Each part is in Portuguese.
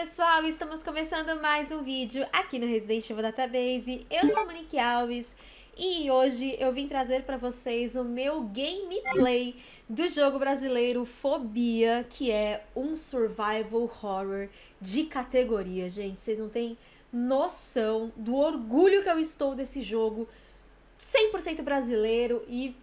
pessoal, estamos começando mais um vídeo aqui no Resident Evil Database. Eu sou a Monique Alves e hoje eu vim trazer para vocês o meu gameplay do jogo brasileiro Fobia, que é um survival horror de categoria, gente. Vocês não têm noção do orgulho que eu estou desse jogo 100% brasileiro e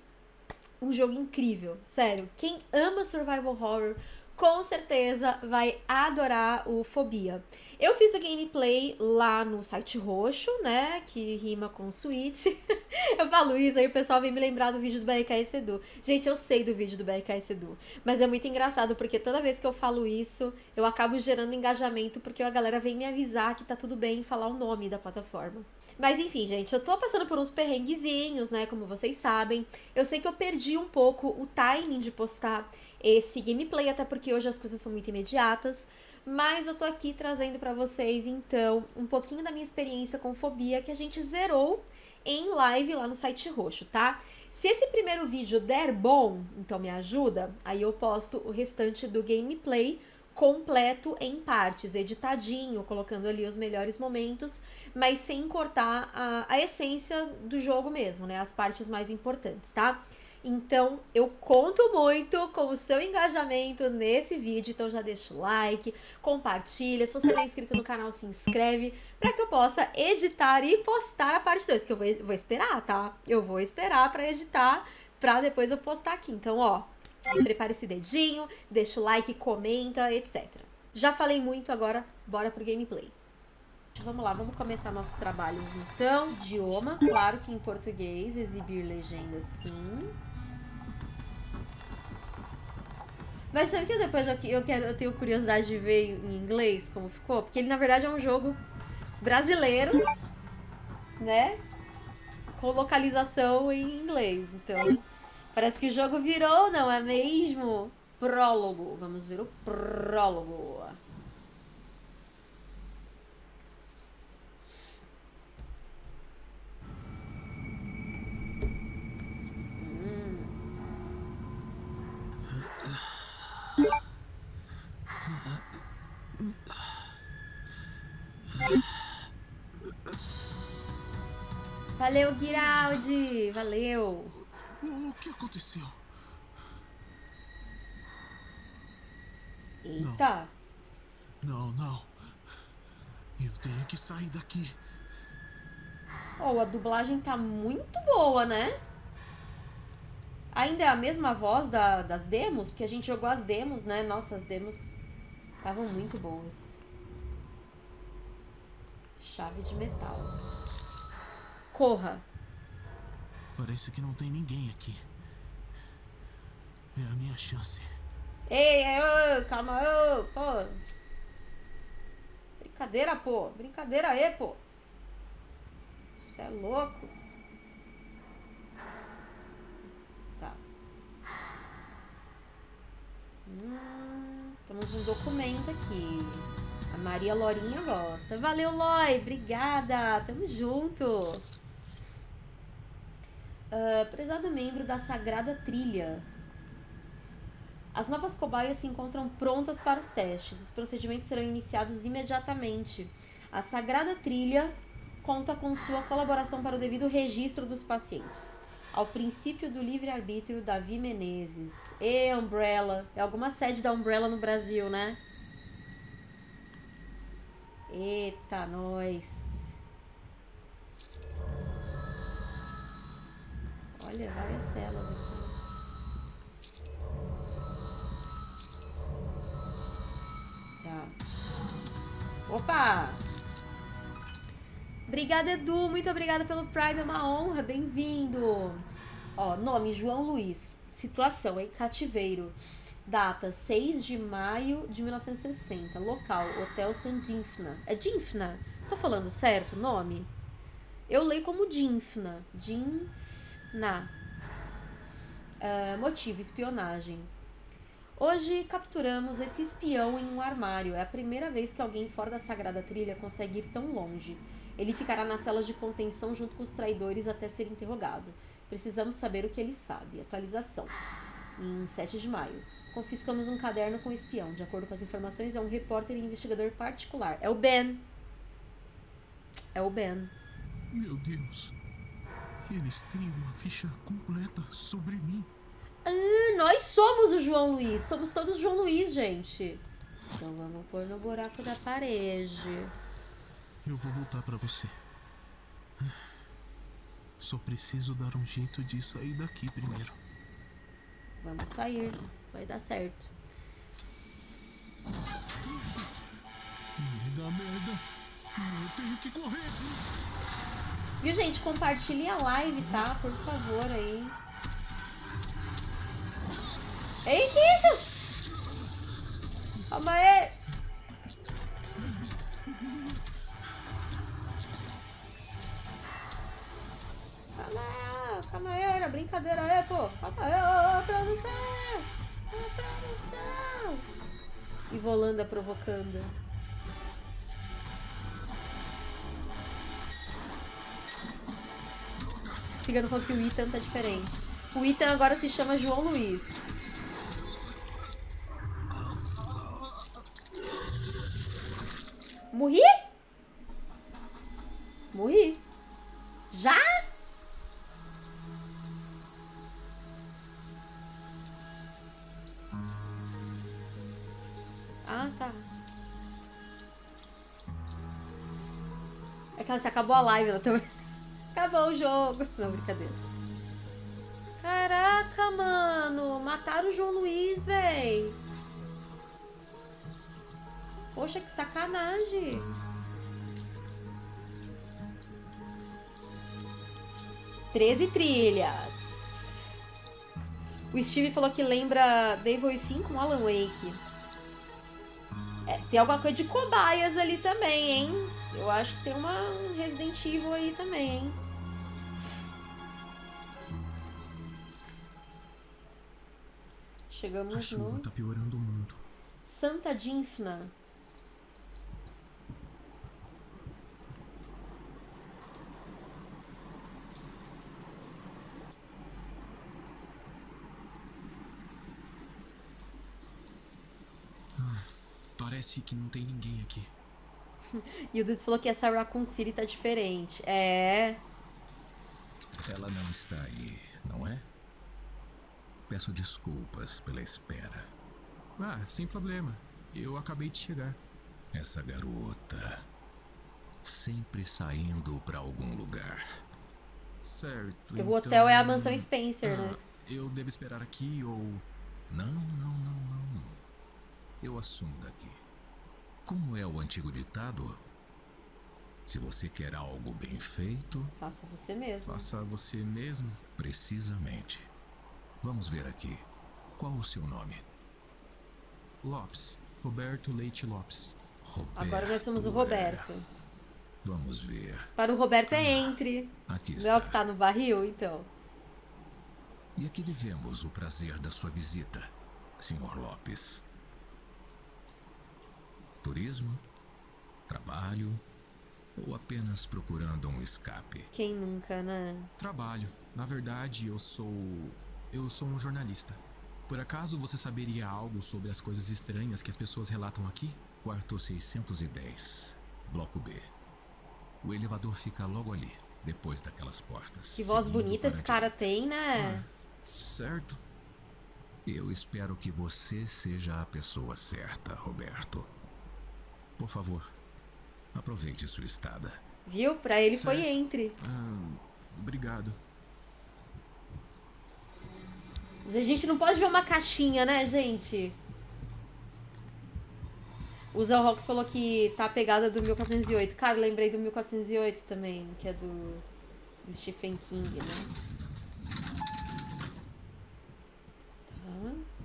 um jogo incrível, sério. Quem ama survival horror com certeza vai adorar o Fobia. Eu fiz o gameplay lá no site roxo, né, que rima com suíte. eu falo isso, aí o pessoal vem me lembrar do vídeo do BRKS Edu. Gente, eu sei do vídeo do BRKS Edu, mas é muito engraçado porque toda vez que eu falo isso, eu acabo gerando engajamento porque a galera vem me avisar que tá tudo bem falar o nome da plataforma. Mas enfim, gente, eu tô passando por uns perrenguezinhos, né, como vocês sabem. Eu sei que eu perdi um pouco o timing de postar esse gameplay, até porque hoje as coisas são muito imediatas, mas eu tô aqui trazendo para vocês, então, um pouquinho da minha experiência com fobia que a gente zerou em live lá no site roxo, tá? Se esse primeiro vídeo der bom, então me ajuda, aí eu posto o restante do gameplay completo em partes, editadinho, colocando ali os melhores momentos, mas sem cortar a, a essência do jogo mesmo, né? As partes mais importantes, tá? Então, eu conto muito com o seu engajamento nesse vídeo, então já deixa o like, compartilha, se você não é inscrito no canal, se inscreve, para que eu possa editar e postar a parte 2, que eu vou, vou esperar, tá? Eu vou esperar para editar, para depois eu postar aqui. Então, ó, prepare esse dedinho, deixa o like, comenta, etc. Já falei muito, agora bora pro gameplay. Vamos lá, vamos começar nossos trabalhos então. Idioma, claro que em português, exibir legenda sim. Mas sabe que depois eu, eu, quero, eu tenho curiosidade de ver em inglês como ficou? Porque ele, na verdade, é um jogo brasileiro, né? Com localização em inglês. Então, parece que o jogo virou, não é mesmo? Prólogo. Vamos ver o prólogo. Giraldi! Valeu! O que aconteceu? Eita! Não, não. Eu tenho que sair daqui. Oh, a dublagem tá muito boa, né? Ainda é a mesma voz da, das demos? Porque a gente jogou as demos, né? Nossa, as demos estavam muito boas. Chave de metal. Corra. Parece que não tem ninguém aqui. É a minha chance. Ei, ei, calma, pô. Brincadeira, pô. Brincadeira aí, pô. Você é louco. Tá. Hum, temos um documento aqui. A Maria Lorinha gosta. Valeu, Loi. Obrigada. Tamo junto. Uh, prezado membro da Sagrada Trilha. As novas cobaias se encontram prontas para os testes. Os procedimentos serão iniciados imediatamente. A Sagrada Trilha conta com sua colaboração para o devido registro dos pacientes. Ao princípio do livre-arbítrio, Davi Menezes. E Umbrella. É alguma sede da Umbrella no Brasil, né? Eita, nós. Olha, várias células aqui. Tá. Opa! Obrigada, Edu. Muito obrigada pelo Prime. É uma honra. Bem-vindo. Ó, nome João Luiz. Situação em cativeiro. Data 6 de maio de 1960. Local Hotel Sandinfna. É Dinfna? Tô falando certo o nome? Eu leio como Dinfna. Dinfna na uh, motivo espionagem. Hoje capturamos esse espião em um armário. É a primeira vez que alguém fora da Sagrada Trilha consegue ir tão longe. Ele ficará nas celas de contenção junto com os traidores até ser interrogado. Precisamos saber o que ele sabe. Atualização. Em 7 de maio. Confiscamos um caderno com um espião. De acordo com as informações, é um repórter e investigador particular. É o Ben. É o Ben. Meu Deus. Eles têm uma ficha completa sobre mim. Ah, nós somos o João Luiz. Somos todos João Luiz, gente. Então vamos pôr no buraco da parede. Eu vou voltar pra você. Só preciso dar um jeito de sair daqui primeiro. Vamos sair. Vai dar certo. Merda, merda. Eu tenho que correr. Viu, gente? Compartilhe a live, tá? Por favor, aí. Ei, que isso? Calma aí. Calma aí, calma aí, olha, brincadeira aí, pô. Calma aí, ô, ô, produção. Ô, produção. E Volanda provocando. Cigano falou que o Ethan tá diferente. O Ethan agora se chama João Luiz. Morri? Morri. Já? Ah, tá. É que se acabou a live, ela também. Acabou o jogo. Não, brincadeira. Caraca, mano. Mataram o João Luiz, véi. Poxa, que sacanagem. Treze trilhas. O Steve falou que lembra Devil e Fim com Alan Wake. É, tem alguma coisa de cobaias ali também, hein? Eu acho que tem uma um Resident Evil aí também, hein? A Chegamos chuva no tá piorando muito. Santa Dinfna. Parece que não tem ninguém aqui. E o Dudes falou que essa Raccoon City tá diferente. É. Ela não está aí, não é? Peço desculpas pela espera. Ah, sem problema. Eu acabei de chegar. Essa garota. Sempre saindo pra algum lugar. Certo. O hotel é a então- mansão Spencer, né? Ah, eu devo esperar aqui ou. Não, não, não, não. Eu assumo daqui. Como é o antigo ditado? Se você quer algo bem feito, Faça você mesmo. Faça você mesmo? precisamente. Vamos ver aqui. Qual o seu nome? Lopes. Roberto Leite Lopes. Roberto. Agora nós somos o é. Roberto. Vamos ver. Para o Roberto é entre. Aqui Não é o está. que tá no barril, então. E aqui lhe vemos o prazer da sua visita, Sr. Lopes. Turismo? Trabalho? Ou apenas procurando um escape? Quem nunca, né? Trabalho. Na verdade, eu sou. Eu sou um jornalista. Por acaso você saberia algo sobre as coisas estranhas que as pessoas relatam aqui? Quarto 610, Bloco B. O elevador fica logo ali, depois daquelas portas. Que voz bonita esse cara tem, né? Certo. Eu espero que você seja a pessoa certa, Roberto. Por favor, aproveite sua estada. Viu? Pra ele foi Certo. entre. Ah, obrigado. A gente não pode ver uma caixinha, né, gente? O Zé Rox falou que tá a pegada do 1408. Cara, lembrei do 1408 também, que é do, do Stephen King, né? Tá.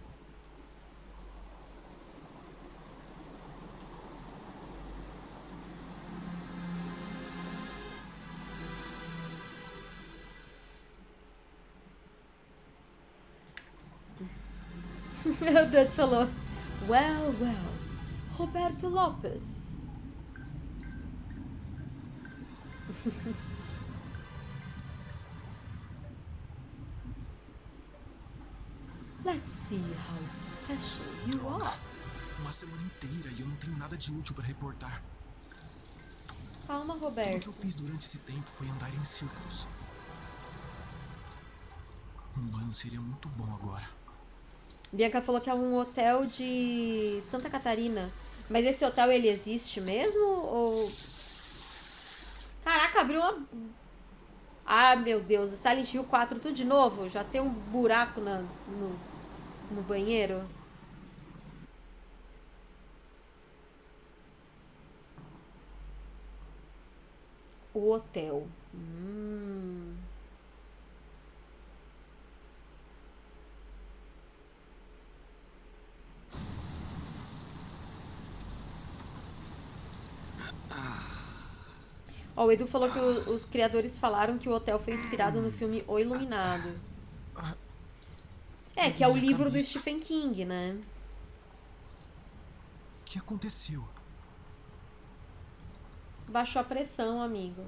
Meu Deus, falou. Well, well. Roberto Lopes. Let's see how special you Droga. are. Uma semana inteira e eu não tenho nada de útil pra reportar. Calma, Tudo que Roberto. eu fiz durante esse tempo foi andar em círculos. Um banho seria muito bom agora. Bianca falou que é um hotel de Santa Catarina. Mas esse hotel, ele existe mesmo? Ou... Caraca, abriu uma... Ah, meu Deus. Silent Hill 4, tudo de novo? Já tem um buraco na, no, no banheiro? O hotel. Hum... Ó, o Edu falou que o- os criadores falaram que o hotel foi inspirado no filme O Iluminado. É, que é o livro do. Stephen King, né? O que aconteceu? Baixou a pressão, amigo.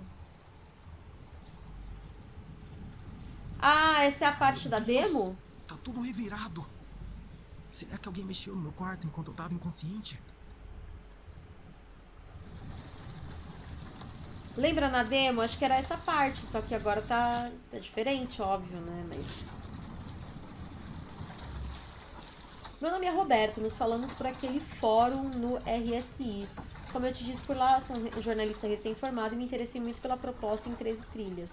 Ah, essa é a parte da demo? Tá tudo revirado. Será que alguém mexeu no meu quarto enquanto eu tava inconsciente? Lembra na demo? Acho que era essa parte, só que agora tá, tá diferente, óbvio, né? Mas. Meu nome é Roberto, nos falamos por aquele fórum no RSI. Como eu te disse por lá, sou um jornalista recém-formado e me interessei muito pela proposta em 13 trilhas.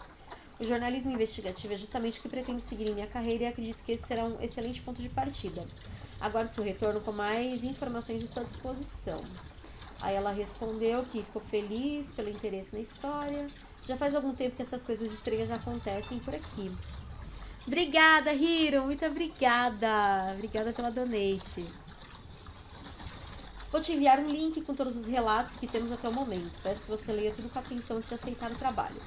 O jornalismo investigativo é justamente o que pretendo seguir em minha carreira e acredito que esse será um excelente ponto de partida. Aguardo seu retorno com mais informações, estou à disposição. Aí ela respondeu que ficou feliz pelo interesse na história. Já faz algum tempo que essas coisas estranhas acontecem por aqui. Obrigada, Hiro! Muito obrigada! Obrigada pela donate. Vou te enviar um link com todos os relatos que temos até o momento. Peço que você leia tudo com atenção antes de aceitar o trabalho.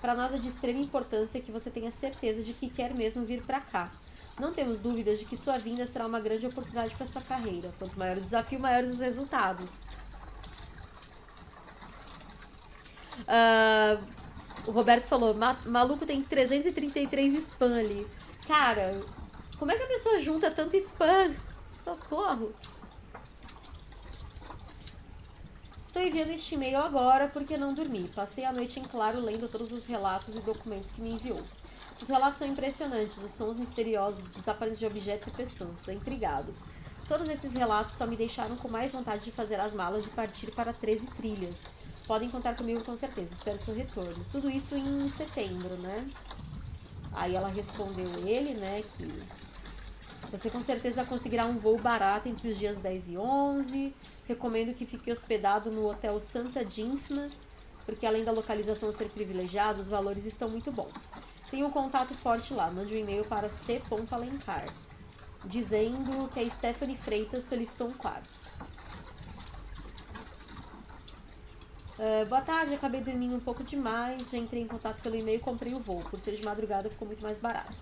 Para nós é de extrema importância que você tenha certeza de que quer mesmo vir para cá. Não temos dúvidas de que sua vinda será uma grande oportunidade para sua carreira. Quanto maior o desafio, maiores os resultados. Ah, o Roberto falou, "Ma- maluco tem 333 spam ali. Cara, como é que a pessoa junta tanto spam? Socorro. Estou enviando este e-mail agora porque não dormi. Passei a noite em claro lendo todos os relatos e documentos que me enviou. Os relatos são impressionantes, os sons misteriosos, desaparecimentos de objetos e pessoas. Estou intrigado. Todos esses relatos só me deixaram com mais vontade de fazer as malas e partir para 13 trilhas. Podem contar comigo com certeza, espero seu retorno. Tudo isso em setembro, né? Aí ela respondeu ele, né, que você com certeza conseguirá um voo barato entre os dias 10 e 11. Recomendo que fique hospedado no Hotel Santa Dínfna, porque além da localização ser privilegiada, os valores estão muito bons. Tenha um contato forte lá, mande um e-mail para c.alencar, dizendo que a Stephanie Freitas solicitou um quarto. Ah, boa tarde, acabei dormindo um pouco demais, já entrei em contato pelo e-mail e comprei o voo. Por ser de madrugada ficou muito mais barato.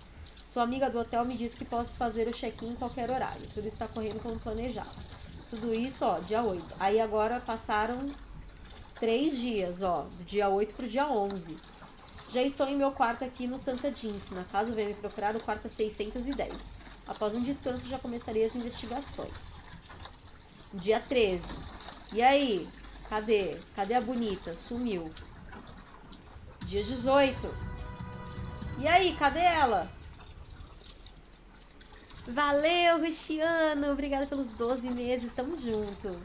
Sua amiga do hotel me disse que posso fazer o check-in em qualquer horário. Tudo está correndo como planejado. Tudo isso, ó, dia 8. Aí agora passaram três dias, ó, do dia 8 pro dia 11. Já estou em meu quarto aqui no Santa Dínfina. Caso venha me procurar, o quarto é 610. Após um descanso, já começarei as investigações. Dia 13. E aí? Cadê? Cadê a bonita? Sumiu. Dia 18. E aí, cadê ela? Valeu, Cristiano! Obrigada pelos 12 meses, tamo junto.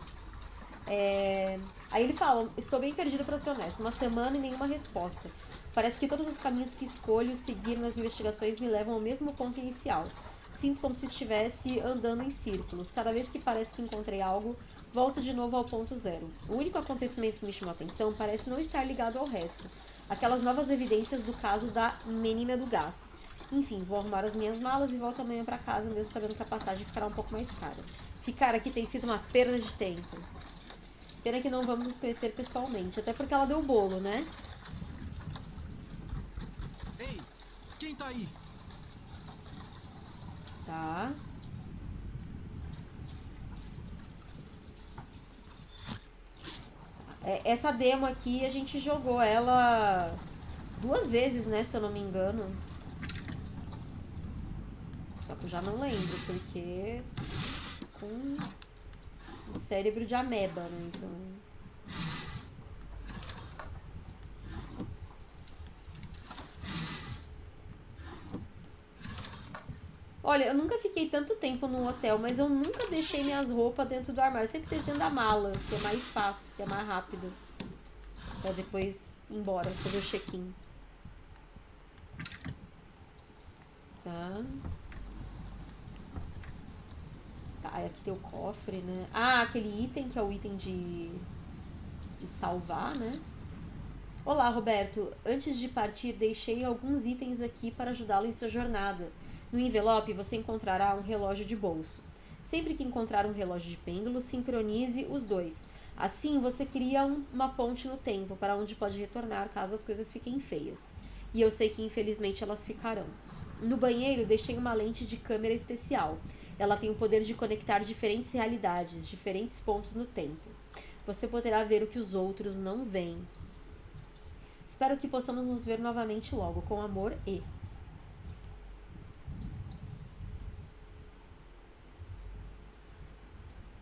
É, Aí ele fala: Estou bem perdido para ser honesto. Uma semana e nenhuma resposta. Parece que todos os caminhos que escolho seguir nas investigações me levam ao mesmo ponto inicial. Sinto como se estivesse andando em círculos. Cada vez que parece que encontrei algo, volto de novo ao ponto zero. O único acontecimento que me chamou a atenção parece não estar ligado ao resto. Aquelas novas evidências do caso da menina do gás. Enfim, vou arrumar as minhas malas e volto amanhã para casa, mesmo sabendo que a passagem ficará um pouco mais cara. Ficar aqui tem sido uma perda de tempo. Pena que não vamos nos conhecer pessoalmente, até porque ela deu o bolo, né? Ei, quem tá aí? Tá. Essa demo aqui a gente jogou ela duas vezes, né? Se eu não me engano. Só corpo? Já não lembro, porque com o cérebro de ameba, né? Então. Olha, eu nunca fiquei tanto tempo num hotel, mas eu nunca deixei minhas roupas dentro do armário. Eu sempre deixei dentro da mala, que é mais fácil, que é mais rápido. Pra depois ir embora, fazer o check-in. Tá. Tá, aqui tem o cofre, né? Ah, aquele item que é o item de, de salvar, né? Olá, Roberto. Antes de partir, deixei alguns itens aqui para ajudá-lo em sua jornada. No envelope você encontrará um relógio de bolso. Sempre que encontrar um relógio de pêndulo, sincronize os dois. Assim você cria um, uma ponte no tempo para onde pode retornar caso as coisas fiquem feias. E eu sei que infelizmente elas ficarão. No banheiro deixei uma lente de câmera especial. Ela tem o poder de conectar diferentes realidades, diferentes pontos no tempo. Você poderá ver o que os outros não veem. Espero que possamos nos ver novamente logo, com amor e.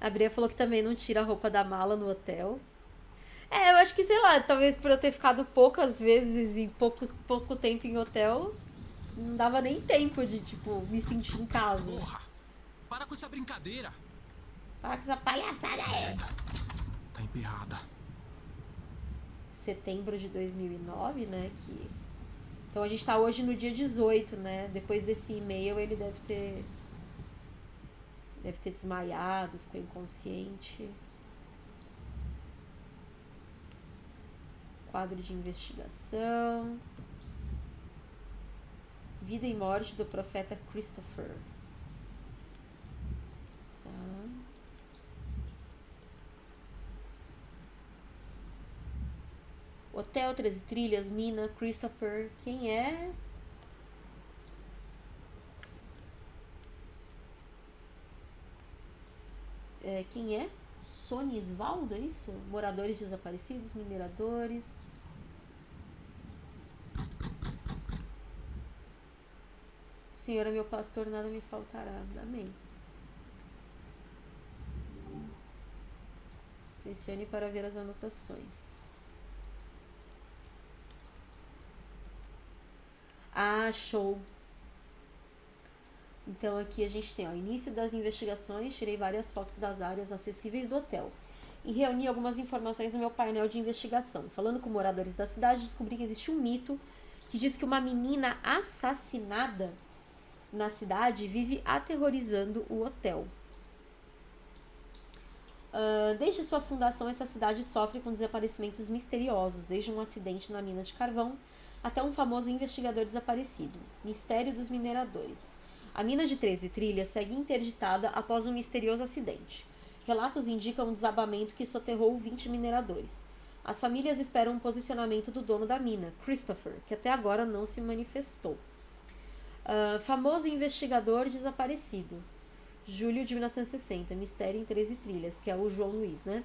A Bria falou que também não tira a roupa da mala no hotel. É, eu acho que, sei lá, talvez por eu ter ficado poucas vezes e pouco, pouco tempo em hotel, não dava nem tempo de, tipo, me sentir em casa. Porra! Para com essa brincadeira! Para com essa palhaçada aí! Tá emperrada. Setembro de 2009, né, que... Então a gente tá hoje no dia 18, né? Depois desse e-mail ele deve ter Deve ter desmaiado, ficou inconsciente. Quadro de investigação. Vida e morte do profeta Christopher. Tá. Hotel 13 Trilhas, Mina, Christopher. Quem é? É, quem é? Sonisvaldo, é isso? Moradores desaparecidos, mineradores. Senhor é meu pastor, nada me faltará. Amém. Pressione para ver as anotações. Ah, show. Então aqui a gente tem o início das investigações, tirei várias fotos das áreas acessíveis do hotel e reuni algumas informações no meu painel de investigação. Falando com moradores da cidade, descobri que existe um mito que diz que uma menina assassinada na cidade vive aterrorizando o hotel. Uh, desde sua fundação, essa cidade sofre com desaparecimentos misteriosos, desde um acidente na mina de carvão até um famoso investigador desaparecido. Mistério dos mineradores. A mina de 13 trilhas segue interditada após um misterioso acidente. Relatos indicam um desabamento que soterrou 20 mineradores. As famílias esperam um posicionamento do dono da mina, Christopher, que até agora não se manifestou. Uh, famoso investigador desaparecido. Julho de 1960, Mistério em 13 Trilhas, que é o João Luiz, né?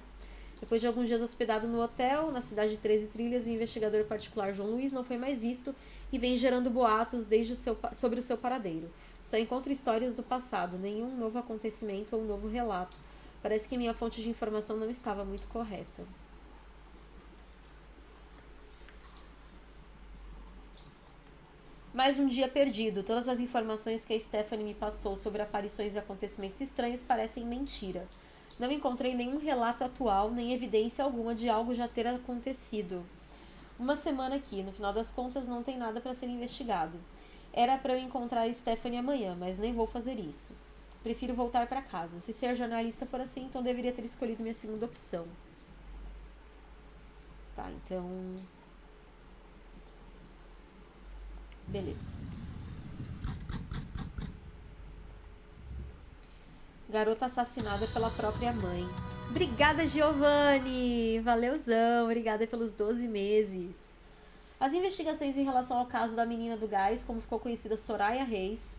Depois de alguns dias hospedado no hotel, na cidade de 13 Trilhas, o investigador particular João Luiz não foi mais visto e vem gerando boatos desde o seu, sobre o seu paradeiro. Só encontro histórias do passado, nenhum novo acontecimento ou novo relato. Parece que minha fonte de informação não estava muito correta. Mais um dia perdido. Todas as informações que a Stephanie me passou sobre aparições e acontecimentos estranhos parecem mentira. Não encontrei nenhum relato atual, nem evidência alguma de algo já ter acontecido. Uma semana aqui, no final das contas, não tem nada para ser investigado. Era para eu encontrar Stephanie amanhã, mas nem vou fazer isso. Prefiro voltar para casa. Se ser jornalista for assim, então deveria ter escolhido minha segunda opção. Tá, então. Beleza. Garota assassinada pela própria mãe. Obrigada, Giovanni! Valeuzão! Obrigada pelos 12 meses. As investigações em relação ao caso da menina do gás, como ficou conhecida Soraya Reis,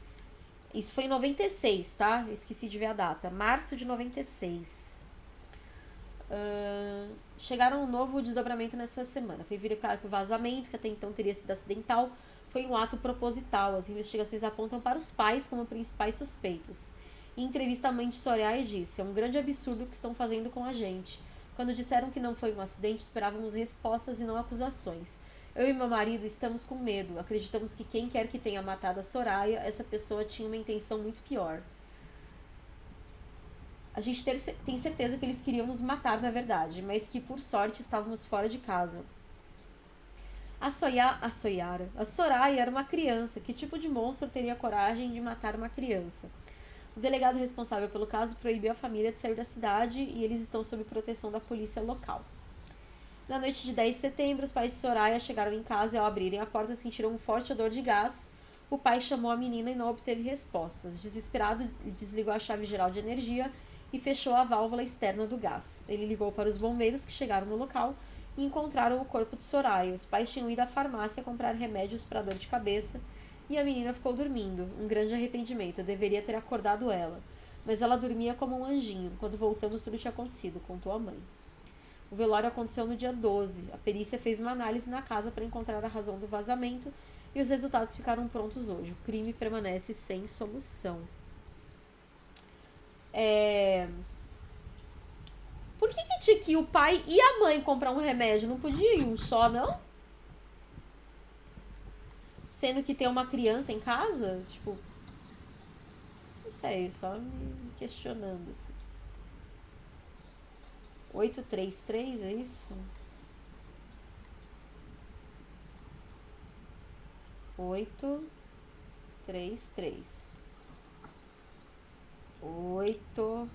isso foi em 96, tá? esqueci de ver a data. Março de 96. Uh, chegaram um novo desdobramento nessa semana. Foi verificado que o vazamento, que até então teria sido acidental, foi um ato proposital. As investigações apontam para os pais como principais suspeitos. Em entrevista à mãe de Soraya disse: É um grande absurdo o que estão fazendo com a gente. Quando disseram que não foi um acidente, esperávamos respostas e não acusações. Eu e meu marido estamos com medo. Acreditamos que quem quer que tenha matado a Soraya, essa pessoa tinha uma intenção muito pior. A gente ter, tem certeza que eles queriam nos matar, na verdade, mas que por sorte estávamos fora de casa. A, Soya, a Soyara, a Soraya era uma criança. Que tipo de monstro teria coragem de matar uma criança? O delegado responsável pelo caso proibiu a família de sair da cidade e eles estão sob proteção da polícia local. Na noite de 10 de setembro, os pais de Soraya chegaram em casa e, ao abrirem a porta, sentiram um forte odor de gás. O pai chamou a menina e não obteve respostas. Desesperado, desligou a chave geral de energia e fechou a válvula externa do gás. Ele ligou para os bombeiros que chegaram no local e encontraram o corpo de Soraya. Os pais tinham ido à farmácia comprar remédios para dor de cabeça e a menina ficou dormindo. Um grande arrependimento. Eu deveria ter acordado ela. Mas ela dormia como um anjinho. Quando voltamos, tudo tinha acontecido, contou a mãe. O velório aconteceu no dia 12. A perícia fez uma análise na casa para encontrar a razão do vazamento e os resultados ficaram prontos hoje. O crime permanece sem solução. É... Por que, que tinha que o pai e a mãe comprar um remédio? Não podia ir um só, não? sendo que tem uma criança em casa? Tipo, não sei, só me questionando. Assim. 833, é isso? 8, 3, 3. 8,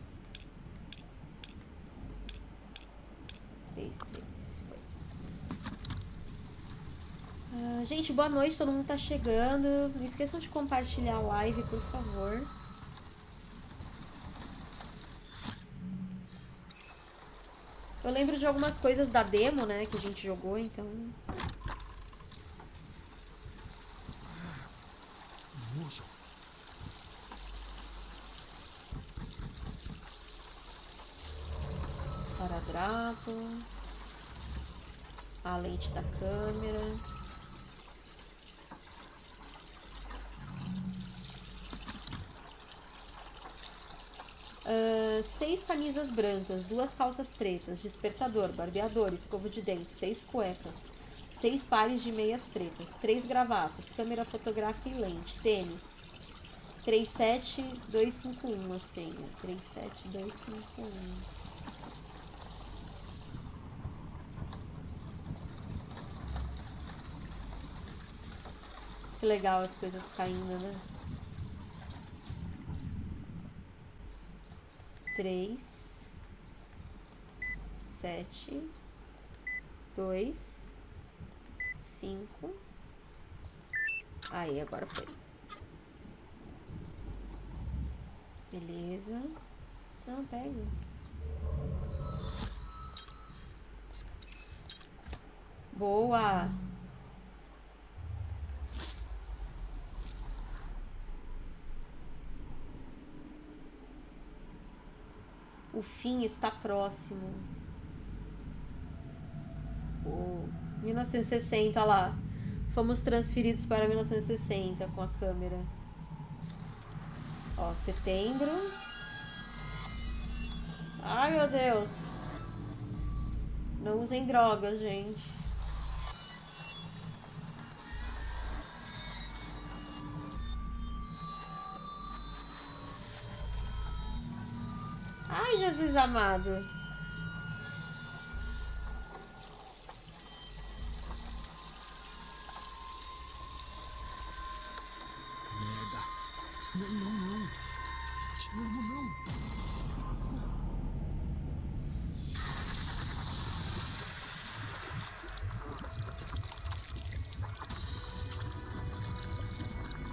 3, 3. Ah, gente, boa noite, todo mundo tá chegando. Não esqueçam de compartilhar a live, por favor. Eu lembro de algumas coisas da demo, né, que a gente jogou, então... Esparadrapo. A lente da câmera. Uh, seis camisas brancas, duas calças pretas, despertador, barbeador, escova de dente, seis cuecas, seis pares de meias pretas, três gravatas, câmera fotográfica e lente, tênis. 37251 a senha. 37251. Que legal as coisas caindo, né? Três, sete, dois, cinco. Aí, agora foi. Beleza. Não, pega. Boa! O fim está próximo. Oh, 1960 lá. Fomos transferidos para 1960 com a câmera. Ó, setembro. Ai, meu Deus. Não usem drogas, gente. Jesus amado. Merda. Não, não, não. De novo, não.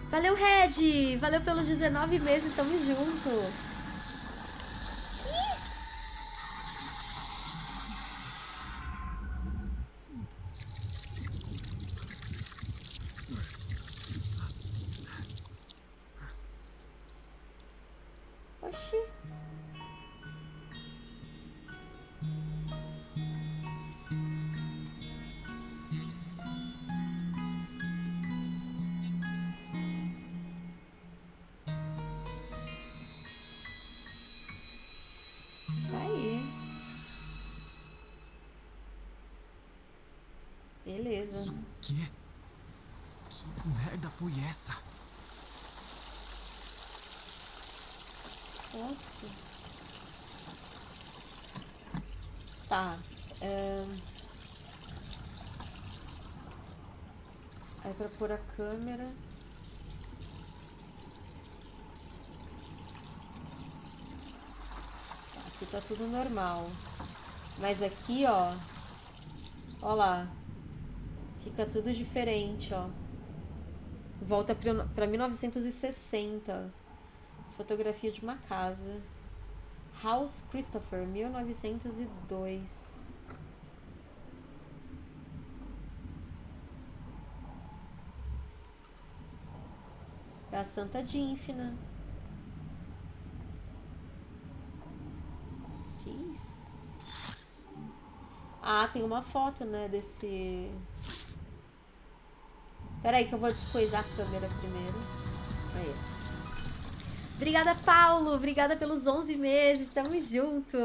Valeu, Red! Valeu pelos 19 meses, tamo junto! Beleza. Quê? Que merda foi essa? Nossa. Tá. É... Aí pra pôr a câmera. Aqui tá tudo normal. Mas aqui, ó. Ó lá. Fica tudo diferente, ó. Volta pra 1960. Fotografia de uma casa. House Christopher, 1902. É a Santa Dínfina. Que isso? Ah, tem uma foto, né, desse... Pera aí que eu vou descoisar a câmera primeiro. Aí. Obrigada, Paulo. Obrigada pelos 11 meses. Tamo junto.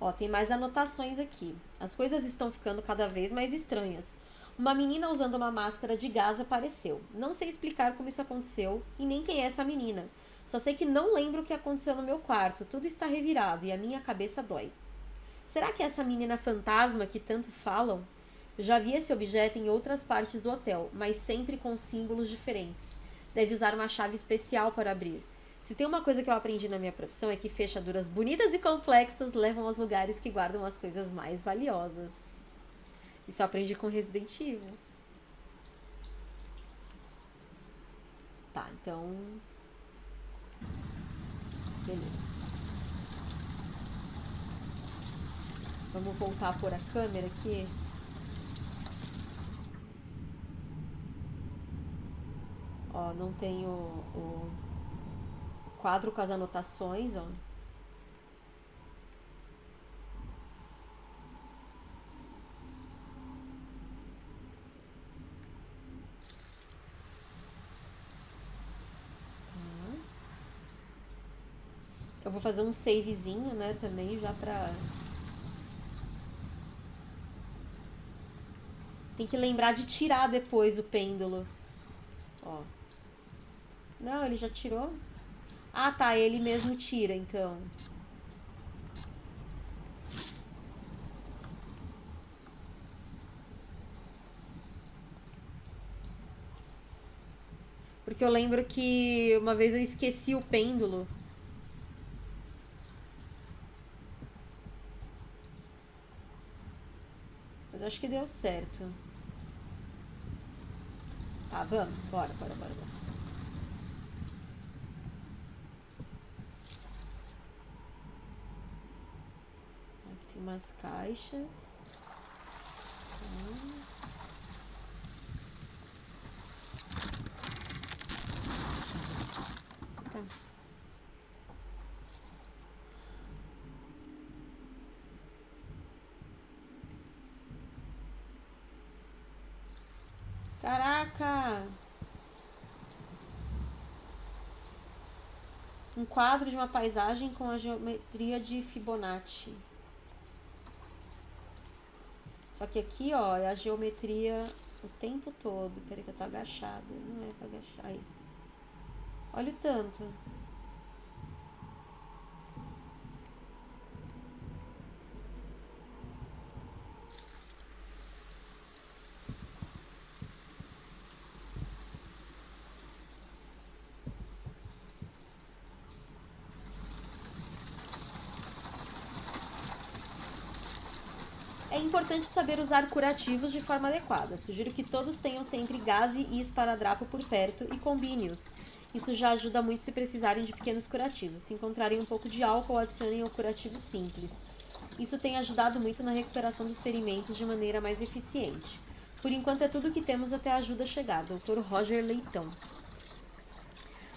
Ó, tem mais anotações aqui. As coisas estão ficando cada vez mais estranhas. Uma menina usando uma máscara de gás apareceu. Não sei explicar como isso aconteceu e nem quem é essa menina. Só sei que não lembro o que aconteceu no meu quarto. Tudo está revirado e a minha cabeça dói. Será que é essa menina fantasma que tanto falam? Já vi esse objeto em outras partes do hotel, mas sempre com símbolos diferentes. Deve usar uma chave especial para abrir. Se tem uma coisa que eu aprendi na minha profissão é que fechaduras bonitas e complexas levam aos lugares que guardam as coisas mais valiosas. Isso eu aprendi com Resident Evil. Tá, então. Beleza. Vamos voltar a pôr a câmera aqui. Ó, não tem o, o quadro com as anotações, ó. Tá. Eu vou fazer um savezinho, né, também, já pra... Tem que lembrar de tirar depois o pêndulo. Ó. Não, ele já tirou? Ah, tá, ele mesmo tira, então. Porque eu lembro que uma vez eu esqueci o pêndulo. Mas acho que deu certo. Tá, vamos. Bora, bora, bora, bora. Aqui tem umas caixas. Tá. Tá. Caraca! Um quadro de uma paisagem com a geometria de Fibonacci. Só que aqui, ó, é a geometria o tempo todo. Peraí que eu tô agachada. Não é pra agachar. Aí. Olha o tanto. É importante saber usar curativos de forma adequada. Sugiro que todos tenham sempre gás e esparadrapo por perto e combine-os. Isso já ajuda muito se precisarem de pequenos curativos. Se encontrarem um pouco de álcool, adicionem ao curativo simples. Isso tem ajudado muito na recuperação dos ferimentos de maneira mais eficiente. Por enquanto é tudo que temos até a ajuda chegar. Dr. Roger Leitão.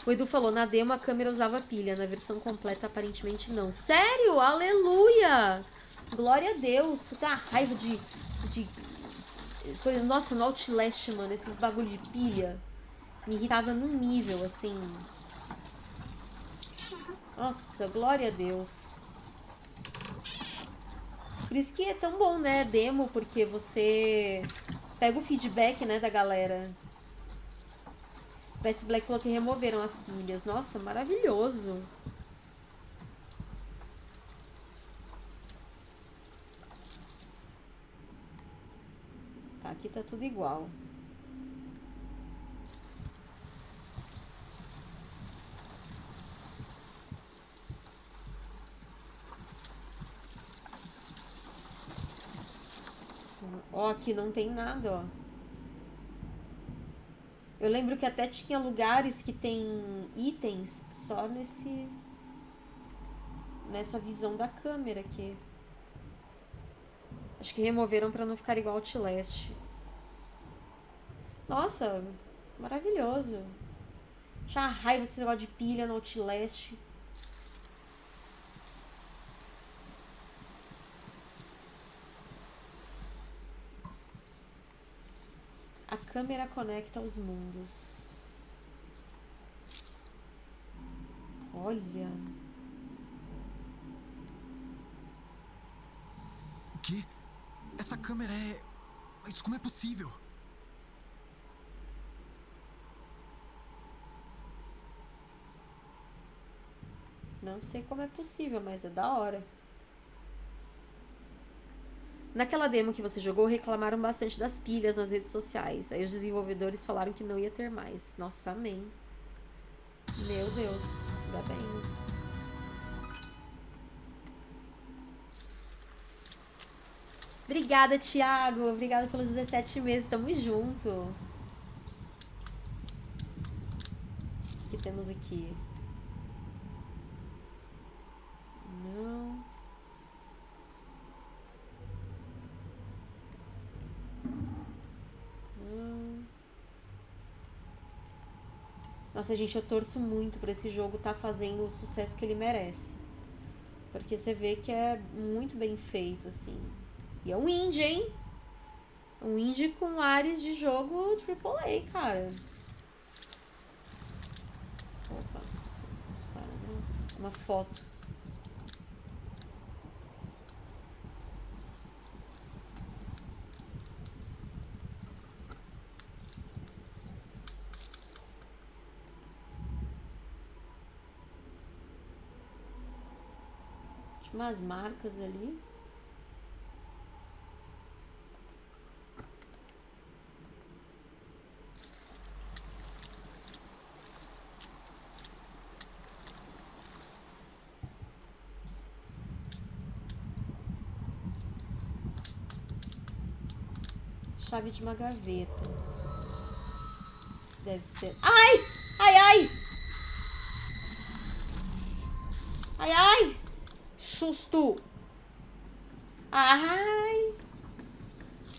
O Edu falou, na demo a câmera usava pilha, na versão completa aparentemente não. Sério? Aleluia! Glória a Deus. Eu tenho uma raiva de, de... Por exemplo, nossa, no Outlast, mano, esses bagulho de pilha me irritava num nível, assim... Nossa, glória a Deus. Por isso que é tão bom, né, demo, porque você pega o feedback, né, da galera. O PS Black falou que removeram as pilhas. Nossa, maravilhoso. Tá, aqui tá tudo igual. Ó, aqui não tem nada, ó. Eu lembro que até tinha lugares que tem itens só nesse... Nessa visão da câmera aqui. Acho que removeram pra não ficar igual Outlast. Nossa, maravilhoso. Tinha raiva desse negócio de pilha no Outlast. A câmera conecta os mundos. Olha. O quê? Essa câmera é. Mas como é possível? Não sei como é possível, mas é da hora. Naquela demo que você jogou, reclamaram bastante das pilhas nas redes sociais. Aí os desenvolvedores falaram que não ia ter mais. Nossa, amém. Meu Deus. Ainda bem. Obrigada, Thiago. Obrigada pelos 17 meses. Tamo junto. O que temos aqui? Não. Não. Nossa, gente, eu torço muito pra esse jogo tá fazendo o sucesso que ele merece. Porque você vê que é muito bem feito, assim. E é um indie, hein? Um indie com áreas de jogo AAA, cara. Opa. Para, não. Uma foto. Umas marcas ali. Chave de uma gaveta. Deve ser. Ai! Ai, ai! Ai, ai! Susto! Ai!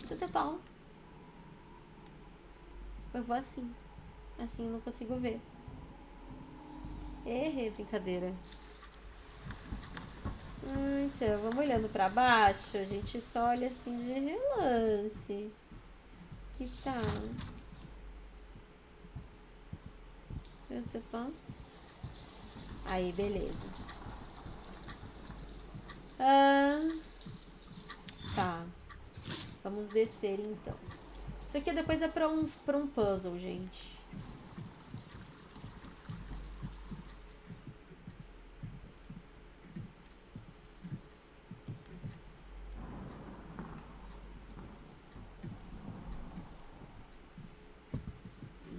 Tudo bom. Eu vou assim. Assim eu não consigo ver. Errei, brincadeira. Hum, Então, vamos olhando pra baixo. A gente só olha assim de relance. Que tal? Tudo bom? Aí, beleza. Ah, tá. Vamos descer então. Isso aqui depois é pra um, pra um puzzle, gente.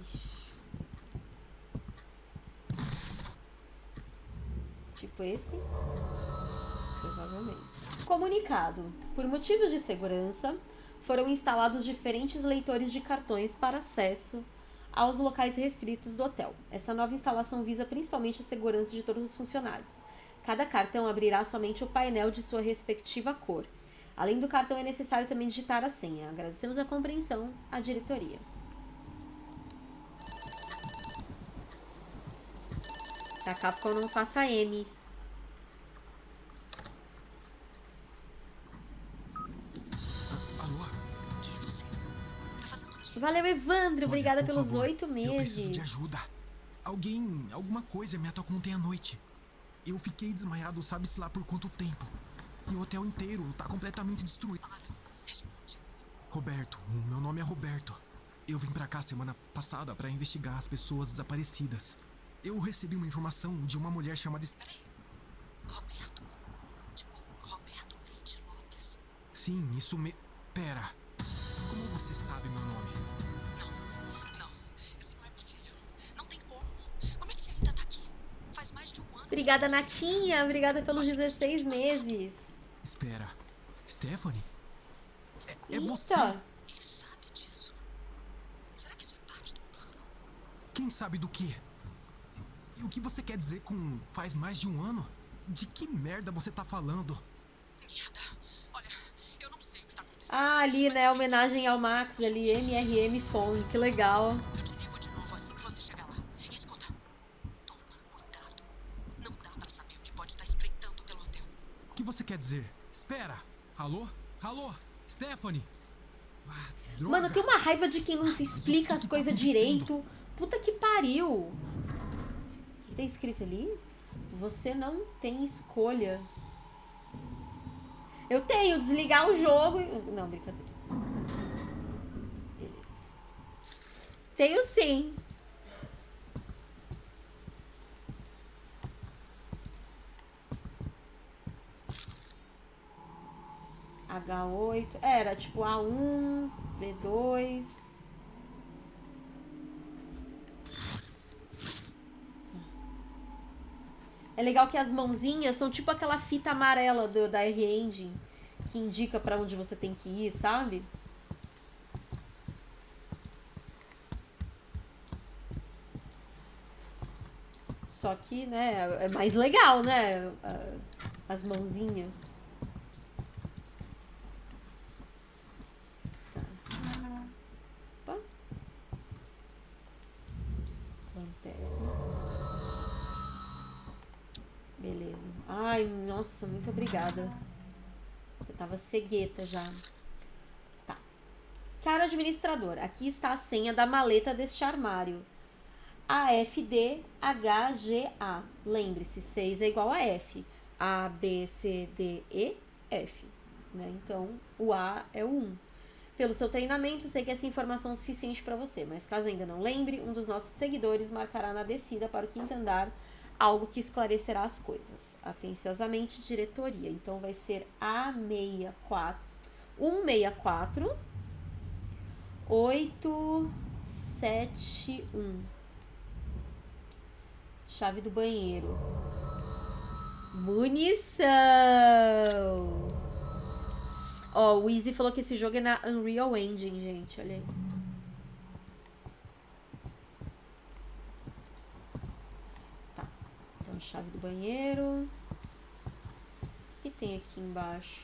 Ixi. Tipo esse? Provavelmente. Comunicado. Por motivos de segurança, foram instalados diferentes leitores de cartões para acesso aos locais restritos do hotel. Essa nova instalação visa principalmente a segurança de todos os funcionários. Cada cartão abrirá somente o painel de sua respectiva cor. Além do cartão, é necessário também digitar a senha. Agradecemos a compreensão à diretoria. Que a Capcom não faça M. Valeu, Evandro. Olha, Obrigada pelos oito Eu preciso de meses. ajuda. Alguém, alguma coisa me atacou ontem à noite. Eu fiquei desmaiado, sabe-se lá por quanto tempo. E o hotel inteiro tá completamente destruído. Responde. Roberto, o meu nome é Roberto. Eu vim pra cá semana passada pra investigar as pessoas desaparecidas. Eu recebi uma informação de uma mulher chamada. Peraí. Roberto. Tipo, Roberto Leite Lopes. Sim, isso me. Pera. Como você sabe meu nome? Obrigada, Natinha. Obrigada pelos 16 meses. Espera. Stephanie? É, é você? Ele sabe disso. Será que isso é parte do plano? Quem sabe do quê? E o que você quer dizer com faz mais de um ano? De que merda você tá falando? Merda. Olha, eu não sei o que tá acontecendo. Ah, ali, né? Homenagem ao Max ali, MRM Phone. Que legal. Você quer dizer? Espera! Alô? Alô? Stephanie? Ah. Mano, tem uma raiva de quem não explica as coisas direito. Puta que pariu. O que tem escrito ali? Você não tem escolha. Eu tenho, desligar o jogo. e- Não, brincadeira. Beleza. Tenho sim. H8. Era tipo A1, B2. É legal que as mãozinhas são tipo aquela fita amarela do, da R-Engine que indica pra onde você tem que ir, sabe? Só que, né, é mais legal, né? As mãozinhas. Tá. Opa. Lanterna. Beleza. Ai, nossa, muito obrigada. Eu tava cegueta já. Tá. Caro administrador, aqui está a senha da maleta deste armário. AFDHGA. Lembre-se, 6 é igual a F. A, B, C, D, E, F. Né? Então, o A é o 1. Pelo seu treinamento, sei que essa informação é suficiente para você, mas caso ainda não lembre, um dos nossos seguidores marcará na descida para o quinto andar algo que esclarecerá as coisas. Atenciosamente, diretoria. Então vai ser A64 164 871. Chave do banheiro. Munição! Ó, o Easy falou que esse jogo é na Unreal Engine, gente. Olha aí. Então, chave do banheiro. O que, que tem aqui embaixo?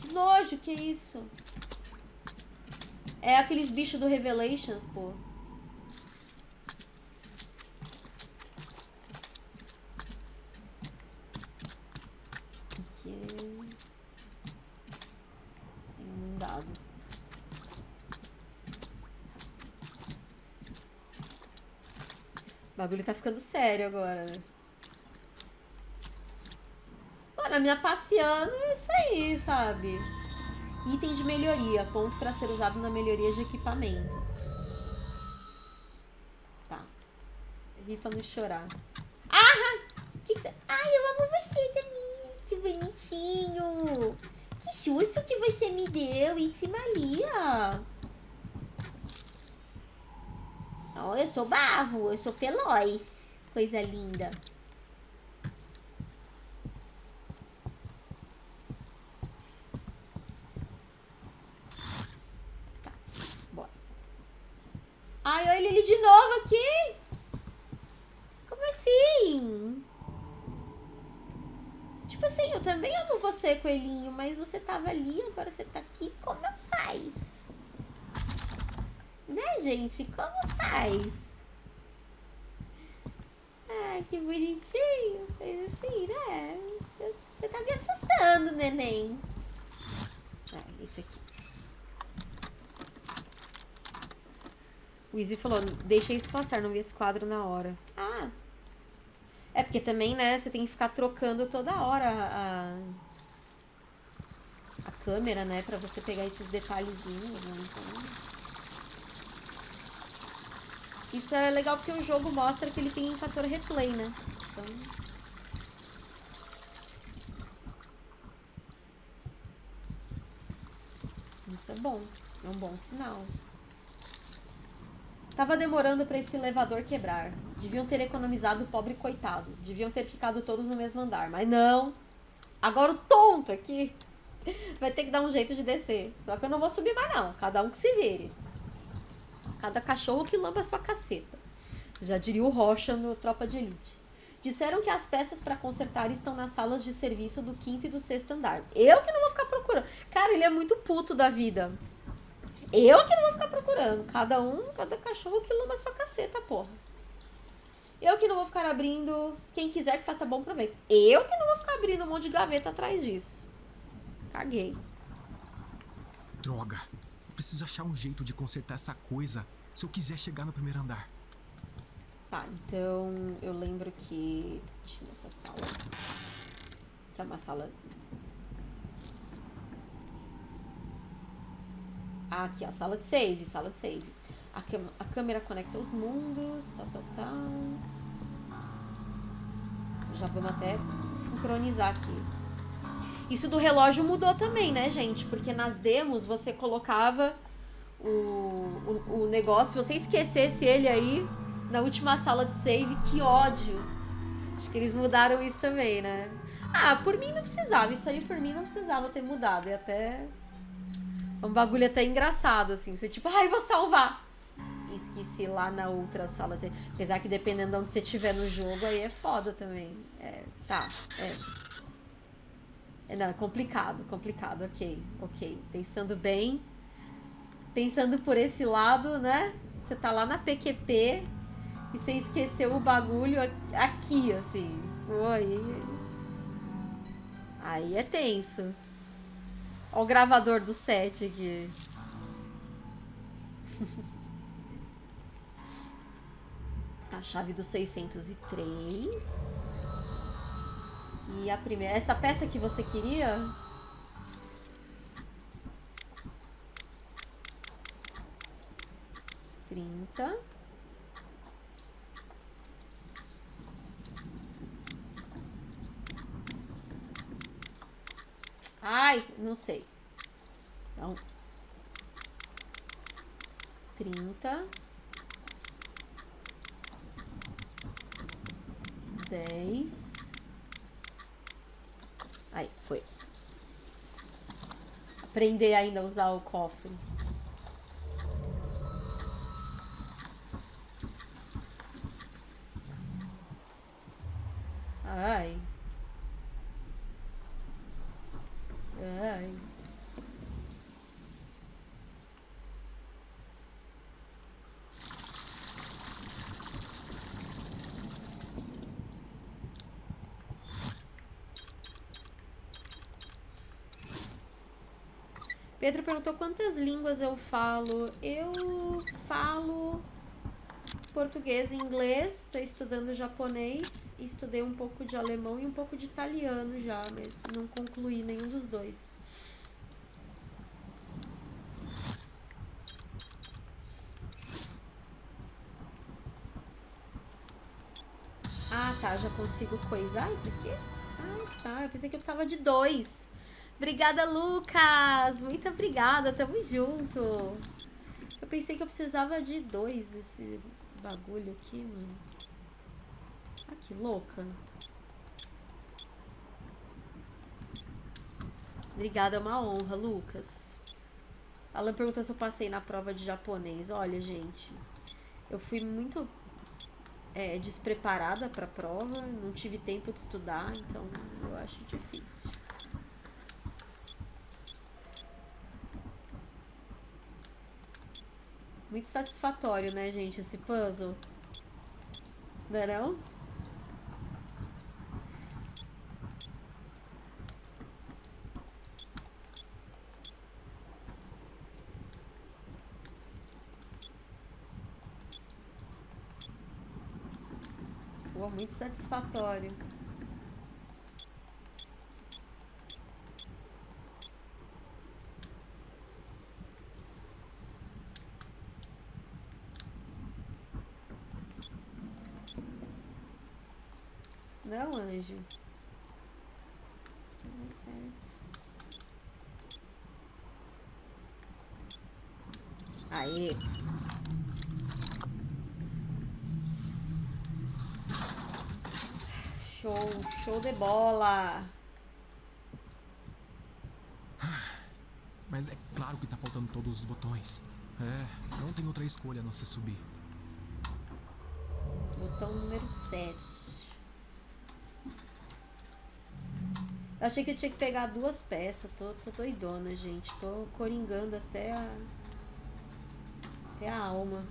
Que nojo, que isso? É aqueles bichos do Revelations, pô. Aqui é... é inundado. O bagulho tá ficando sério agora, né? Mano, minha passeando é isso aí, sabe? Item de melhoria, ponto para ser usado na melhoria de equipamentos. Tá. Ri pra não chorar. Ah! Que que. Ai, eu amo você também. Que bonitinho. Que susto que você me deu, Itzimalia. Oh, eu sou bavo, eu sou feroz. Coisa linda. Tá, bora. Ai, olha ele de novo aqui. Como assim? Tipo assim, eu também amo você, coelhinho, mas você tava ali, agora você tá aqui, como faz? Né, gente? Como faz? Ai, que bonitinho. Fez assim, né? Você tá me assustando, neném. Ah, esse aqui. O Izzy falou, deixei isso passar, não vi esse quadro na hora. Ah. É porque também, né, você tem que ficar trocando toda hora a, a câmera, né, pra você pegar esses detalhezinhos, né, então... Isso é legal porque o jogo mostra que ele tem fator replay, né, então... Isso é bom, é um bom sinal. Tava demorando pra esse elevador quebrar. Deviam ter economizado o pobre coitado. Deviam ter ficado todos no mesmo andar. Mas não. Agora o tonto aqui vai ter que dar um jeito de descer. Só que eu não vou subir mais não. Cada um que se vire. Cada cachorro que lamba a sua caceta. Já diria o Rocha no Tropa de Elite. Disseram que as peças pra consertar estão nas salas de serviço do quinto e do sexto andar. Eu que não vou ficar procurando. Cara, ele é muito puto da vida. Eu que não vou ficar procurando. Cada um, cada cachorro que lama a sua caceta, porra. Eu que não vou ficar abrindo. Quem quiser que faça bom proveito. Eu que não vou ficar abrindo um monte de gaveta atrás disso. Caguei. Droga. Eu preciso achar um jeito de consertar essa coisa se eu quiser chegar no primeiro andar. Tá, então eu lembro que tinha essa sala. Que é uma sala. Aqui, ó, sala de save, sala de save. A, a câmera conecta os mundos, tal, tal, tal. Já vamos até sincronizar aqui. Isso do relógio mudou também, né, gente? Porque nas demos você colocava o, o, o negócio, se você esquecesse ele aí na última sala de save, que ódio. Acho que eles mudaram isso também, né? Ah, por mim não precisava, isso aí por mim não precisava ter mudado. E até. É um bagulho até engraçado, assim. Você tipo, ai, vou salvar. E Esqueci lá na outra sala. Apesar que dependendo de onde você estiver no jogo, aí é foda também. É, tá, é. É, não, é complicado, complicado, ok, ok. Pensando bem, pensando por esse lado, né? Você tá lá na PQP e você esqueceu o bagulho aqui, assim. Pô, aí. Aí é tenso. Ó o gravador do set aqui. A chave do 603. E a primeira. Essa peça que você queria? Trinta. Ai, não sei. Então. Trinta. Dez. Aí, foi. Aprender ainda a usar o cofre. Ai. Ai. Pedro perguntou quantas línguas eu falo. Eu falo português e inglês, estou estudando japonês, estudei um pouco de alemão e um pouco de italiano já, mas não concluí nenhum dos dois. Ah, tá, já consigo coisar isso aqui? Ah, tá, eu pensei que eu precisava de dois. Obrigada, Lucas! Muito obrigada, tamo junto. Eu pensei que eu precisava de dois desse bagulho aqui, mano. Ah, que louca. Obrigada, é uma honra, Lucas. Alan perguntou se eu passei na prova de japonês. Olha, gente, eu fui muito é, despreparada pra prova, não tive tempo de estudar, então eu acho difícil. Muito satisfatório, né, gente, esse puzzle. Não é não? Muito satisfatório. Não, anjo. Tudo certo. Aê. Show, de bola. Mas é claro que tá faltando todos os botões. É, não tem outra escolha a não ser subir. Botão número 7. Eu achei que eu tinha que pegar duas peças. Tô, tô doidona, gente. Tô coringando até a. Até a alma.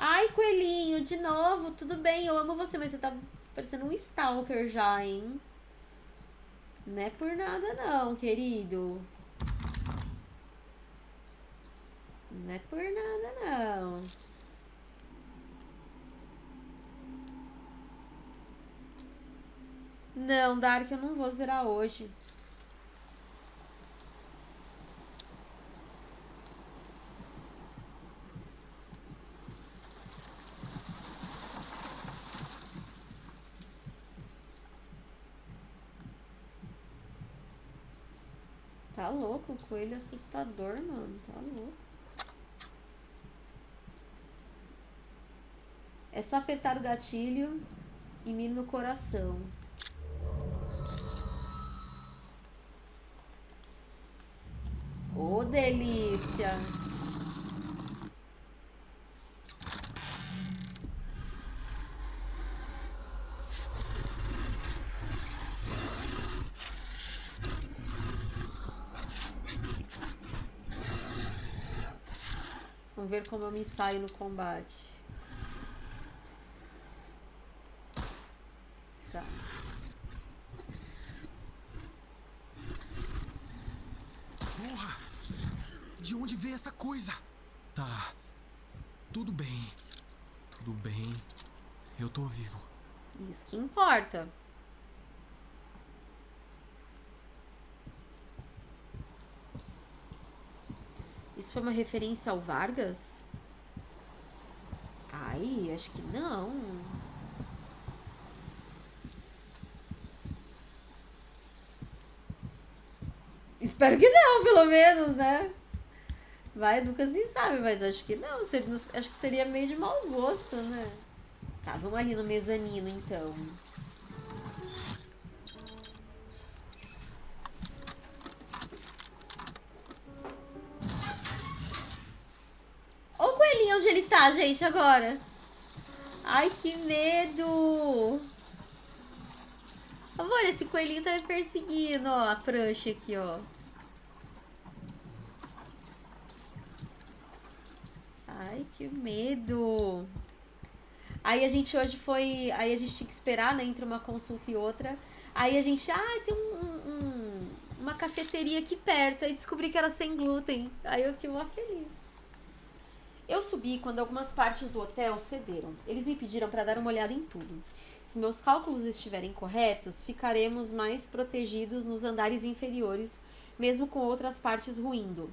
Ai, coelhinho, de novo. Tudo bem, eu amo você, mas você tá parecendo um stalker já, hein? Não é por nada não, querido. Não é por nada não. Não, Dark, eu não vou zerar hoje. Tá louco, o coelho assustador, mano. Tá louco. É só apertar o gatilho e mira no coração. Ô, delícia! Ver como eu me saio no combate. Tá. Porra! De onde veio essa coisa? Tá. Tudo bem. Tudo bem. Eu tô vivo. Isso que importa. Isso foi uma referência ao Vargas? Ai, acho que não. Espero que não, pelo menos, né? Vai, nunca se sabe, mas acho que não. Acho que seria meio de mau gosto, né? Tá, vamos ali no mezanino, então. Tá, gente, agora? Ai, que medo! Amor, esse coelhinho tá me perseguindo, ó. A prancha aqui, ó. Ai, que medo! Aí a gente hoje foi. Aí a gente tinha que esperar, né? Entre uma consulta e outra. Aí a gente. Ah, tem um- um- uma cafeteria aqui perto. Aí descobri que era sem glúten. Aí eu fiquei mó feliz. Eu subi quando algumas partes do hotel cederam. Eles me pediram para dar uma olhada em tudo. Se meus cálculos estiverem corretos, ficaremos mais protegidos nos andares inferiores, mesmo com outras partes ruindo.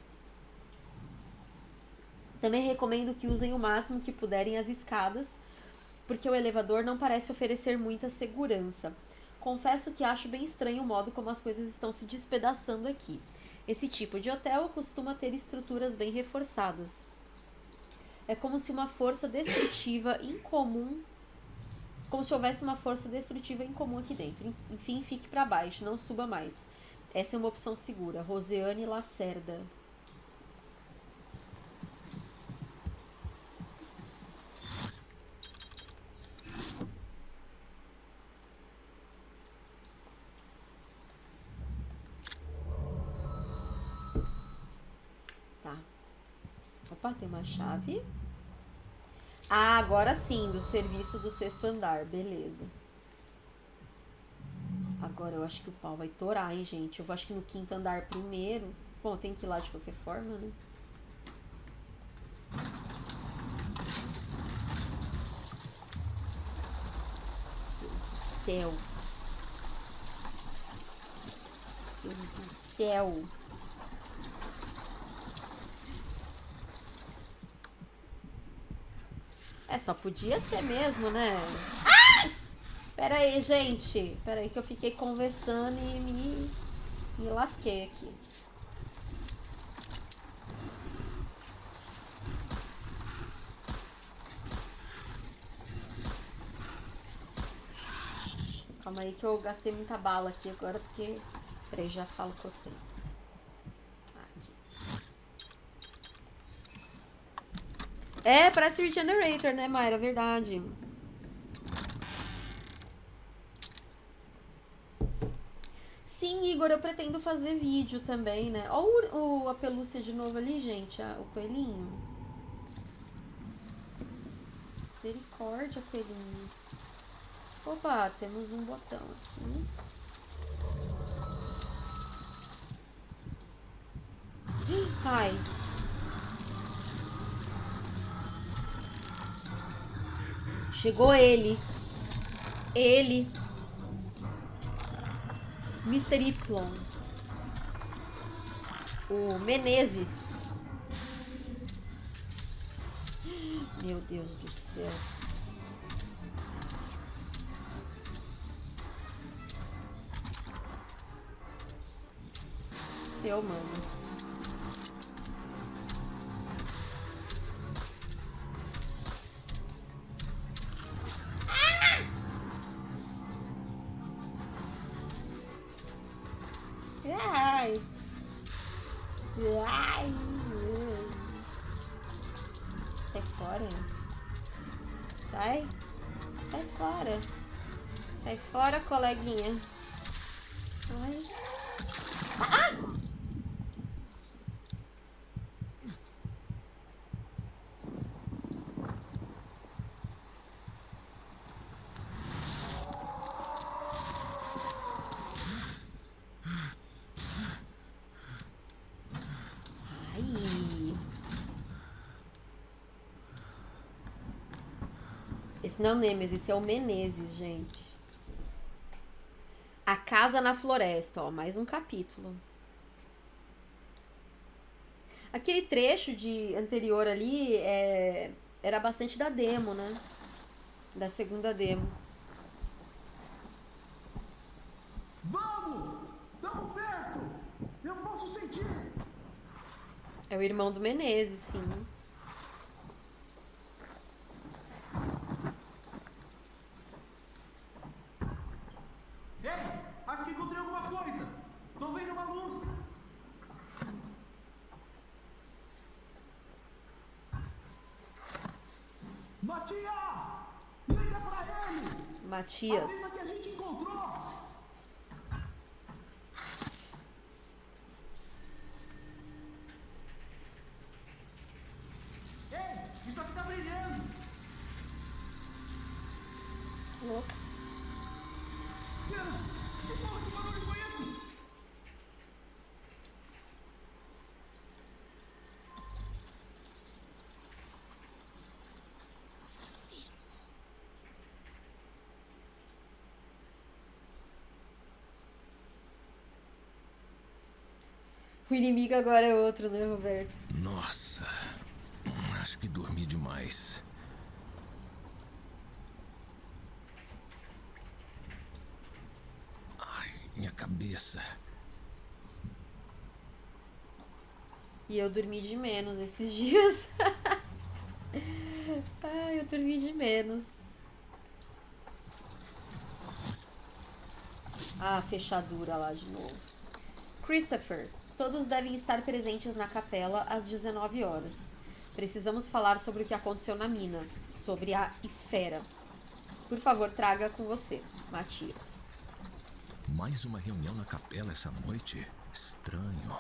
Também recomendo que usem o máximo que puderem as escadas, porque o elevador não parece oferecer muita segurança. Confesso que acho bem estranho o modo como as coisas estão se despedaçando aqui. Esse tipo de hotel costuma ter estruturas bem reforçadas. É como se uma força destrutiva incomum. Como se houvesse uma força destrutiva incomum aqui dentro. Enfim, fique para baixo, não suba mais. Essa é uma opção segura. Roseane Lacerda. Tá. Opa, tem uma chave. Ah, agora sim, do serviço do sexto andar. Beleza. Agora eu acho que o pau vai torar, hein, gente? Eu acho que no quinto andar primeiro. Bom, tem que ir lá de qualquer forma, né? Deus do céu. Deus do céu. Só podia ser mesmo, né? Ai! Pera aí, gente. Pera aí que eu fiquei conversando e me, me lasquei aqui. Calma aí que eu gastei muita bala aqui agora, porque... Peraí, já falo com vocês. Aqui. É, parece Regenerator, né, Mayra? Verdade. Sim, Igor, eu pretendo fazer vídeo também, né? Olha o, o, a pelúcia de novo ali, gente, a- o coelhinho. Misericórdia, coelhinho. Opa, temos um botão aqui. Ai. Chegou ele. Ele. Mr. Y. O Menezes. Meu Deus do céu. Eu, mano. Ai. Sai fora. Sai. Sai fora. Sai fora, coleguinha. Ai. Ah! Ai. Esse não Nemesis, esse é o Menezes, gente. A Casa na Floresta, ó, mais um capítulo. Aquele trecho de anterior ali é, era bastante da demo, né? Da segunda demo. Vamos! Estamos perto! Eu posso sentir! É o irmão do Menezes, sim. Ei! Acho que encontrei alguma coisa! Tô vendo uma luz! Matias! Liga pra ele! A Matias. lista que a gente encontrou! Ei! Isso aqui tá brilhando! Louco. Pera! Que porra de barulho foi esse? Assassino. O inimigo agora é outro, né, Roberto? Nossa, acho que dormi demais. Ai, minha cabeça. E eu dormi de menos esses dias. Ai, eu dormi de menos. Ah, fechadura lá de novo. Christopher, todos devem estar presentes na capela às 19 horas. Precisamos falar sobre o que aconteceu na mina, sobre a esfera. Por favor, traga com você, Matias. Mais uma reunião na capela essa noite? Estranho.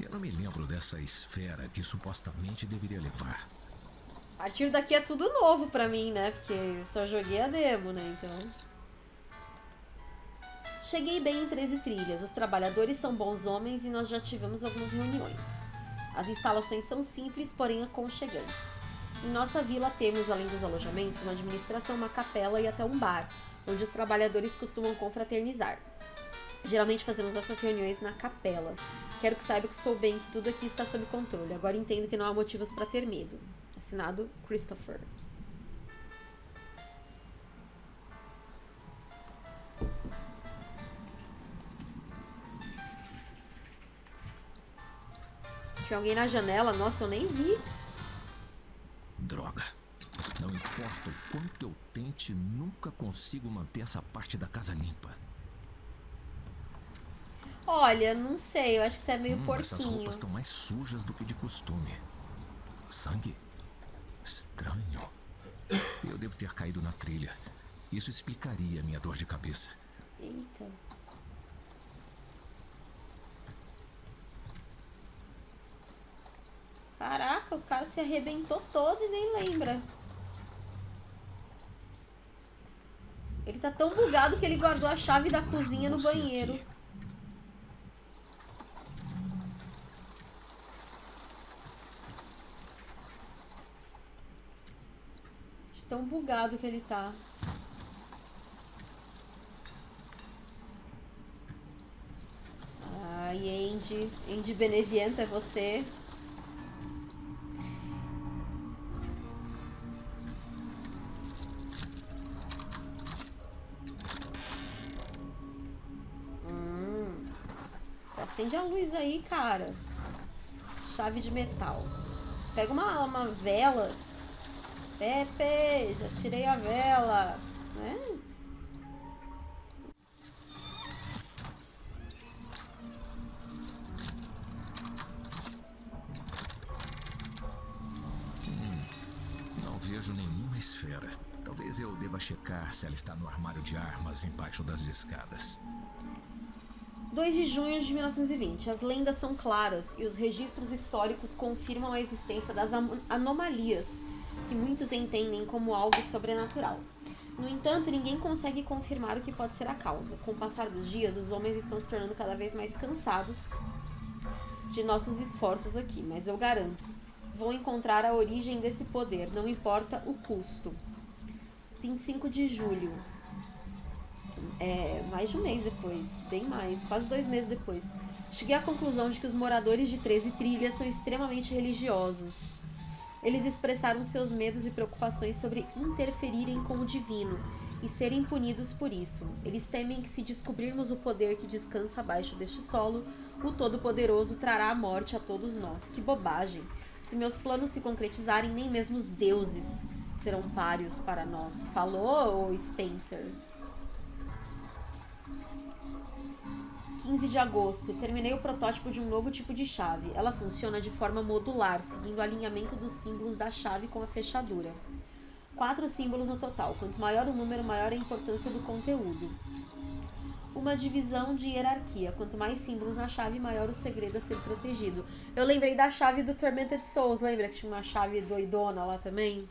Eu não me lembro dessa esfera que supostamente deveria levar. A partir daqui é tudo novo pra mim, né? Porque eu só joguei a demo, né? Então. Cheguei bem em 13 trilhas. Os trabalhadores são bons homens e nós já tivemos algumas reuniões. As instalações são simples, porém aconchegantes. Em nossa vila temos, além dos alojamentos, uma administração, uma capela e até um bar, onde os trabalhadores costumam confraternizar. Geralmente fazemos essas reuniões na capela. Quero que saiba que estou bem, que tudo aqui está sob controle. Agora entendo que não há motivos para ter medo. Assinado Christopher. Tinha alguém na janela? Nossa, eu nem vi. Droga. Não importa o quanto eu tente, nunca consigo manter essa parte da casa limpa. Olha, não sei, eu acho que você é meio Hum, essas porquinho. roupas estão mais sujas do que de costume. Sangue? Estranho. Eu devo ter caído na trilha. Isso explicaria a minha dor de cabeça. Eita. Caraca, o cara se arrebentou todo e nem lembra. Ele tá tão bugado que ele guardou a chave da cozinha no banheiro. De tão bugado que ele tá. Ai, Andy. Andy Beneviento é você. Acende a luz aí, cara. Chave de metal. Pega uma, uma vela. Pepe, já tirei a vela. Né? Não vejo nenhuma esfera. Talvez eu deva checar se ela está no armário de armas embaixo das escadas. 2 de junho de 1920. As lendas são claras e os registros históricos confirmam a existência das anomalias que muitos entendem como algo sobrenatural. No entanto, ninguém consegue confirmar o que pode ser a causa. Com o passar dos dias, os homens estão se tornando cada vez mais cansados de nossos esforços aqui, mas eu garanto, vão encontrar a origem desse poder, não importa o custo. 25 de julho. É, mais de um mês depois, bem mais, quase dois meses depois. Cheguei à conclusão de que os moradores de 13 Trilhas são extremamente religiosos. Eles expressaram seus medos e preocupações sobre interferirem com o divino e serem punidos por isso. Eles temem que, se descobrirmos o poder que descansa abaixo deste solo, o Todo-Poderoso trará a morte a todos nós. Que bobagem! Se meus planos se concretizarem, nem mesmo os deuses serão páreos para nós. Falou, Spencer? 15 de agosto, terminei o protótipo de um novo tipo de chave. Ela funciona de forma modular, seguindo o alinhamento dos símbolos da chave com a fechadura. Quatro símbolos no total. Quanto maior o número, maior a importância do conteúdo. Uma divisão de hierarquia. Quanto mais símbolos na chave, maior o segredo a ser protegido. Eu lembrei da chave do Tormented Souls. Lembra que tinha uma chave doidona lá também?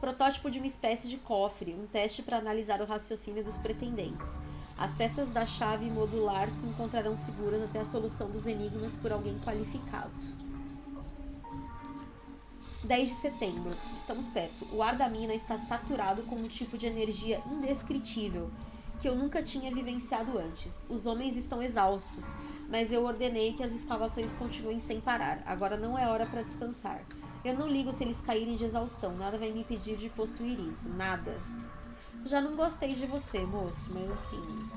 Protótipo de uma espécie de cofre. Um teste para analisar o raciocínio dos pretendentes. As peças da chave modular se encontrarão seguras até a solução dos enigmas por alguém qualificado. 10 de setembro. Estamos perto. O ar da mina está saturado com um tipo de energia indescritível que eu nunca tinha vivenciado antes. Os homens estão exaustos, mas eu ordenei que as escavações continuem sem parar. Agora não é hora para descansar. Eu não ligo se eles caírem de exaustão. Nada vai me impedir de possuir isso. Nada. Já não gostei de você, moço, mas assim.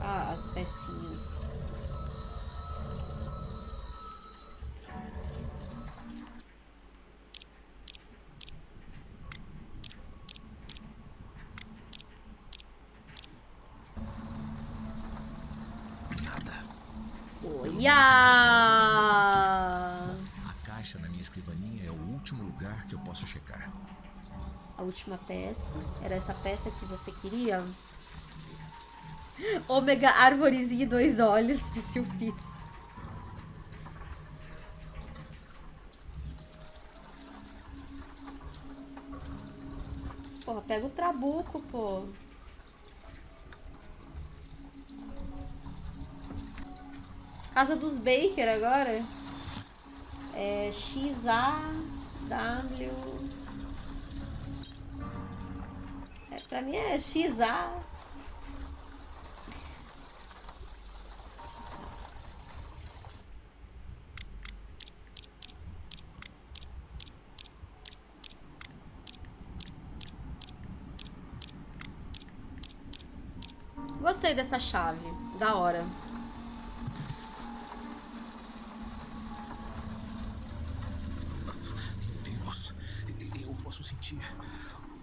Ah, as pecinhas. Nada. Olha! A caixa na minha escrivaninha é o último lugar que eu posso checar. Última peça. Era essa peça que você queria? Ômega, árvorezinha e dois olhos, disse o Fitz. Pô, pega o trabuco, pô. Casa dos Baker agora. É XAW. É, pra mim é XA. Gostei dessa chave. Da hora. Meu Deus, eu posso sentir.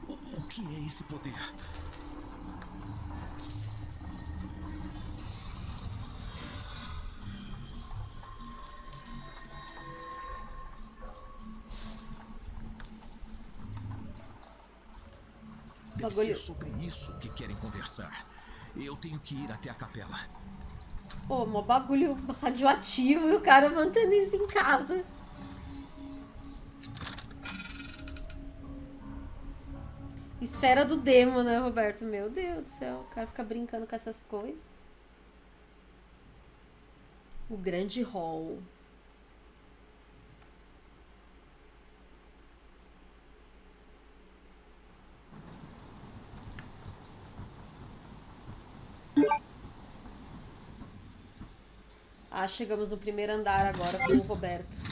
O, o que é esse poder? Deve ser sobre isso que querem conversar. Eu tenho que ir até a capela. Pô, mó bagulho radioativo e o cara mantendo isso em casa. Esfera do demo, né, Roberto? Meu Deus do céu, o cara fica brincando com essas coisas. O grande hall. Ah, chegamos no primeiro andar agora com o Roberto.